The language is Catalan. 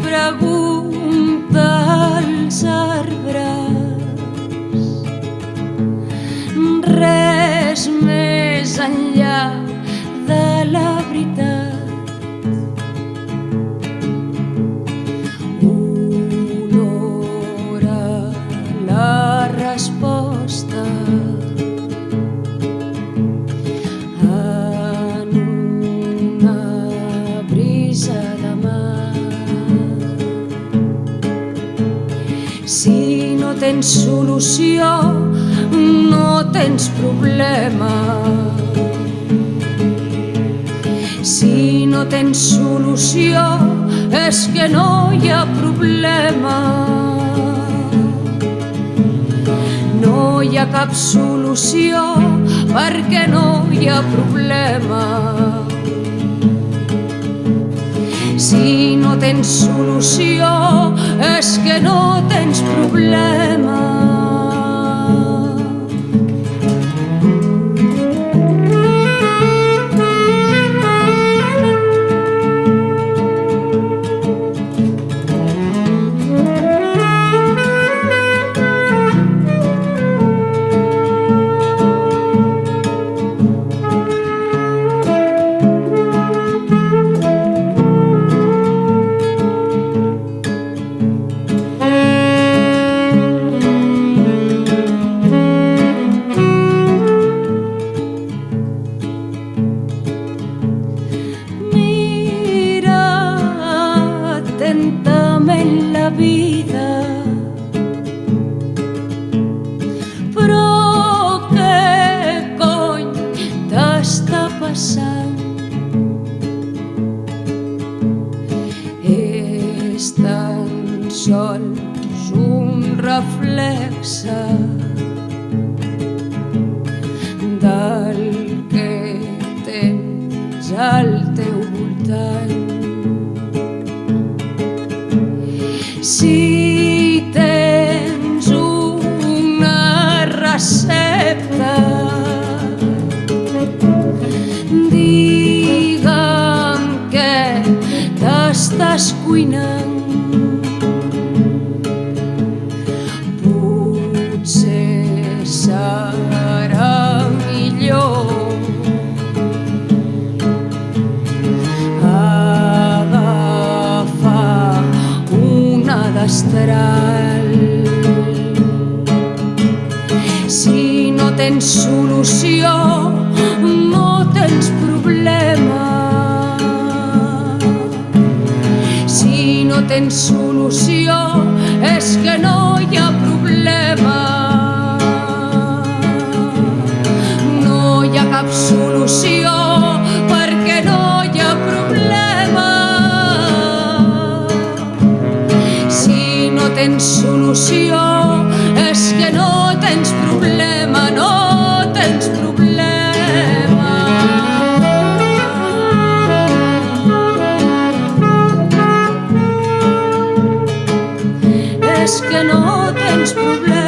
pregunta als arbres res més enllà de la veritat. Honora la resposta en una brisa tens solució, no tens problema. Si no tens solució, és que no hi ha problema. No hi ha cap solució perquè no hi ha problema. Si tens solució, és que no tens problema. És tan sols un reflexe del que tens al teu voltant. Si tens una recepta, Potser serà millor una. Si no tens solució, no tens problema. No tens solució, és que no hi ha problema. No hi ha cap solució perquè no hi ha problema. Si no tens solució, És que no tens problema.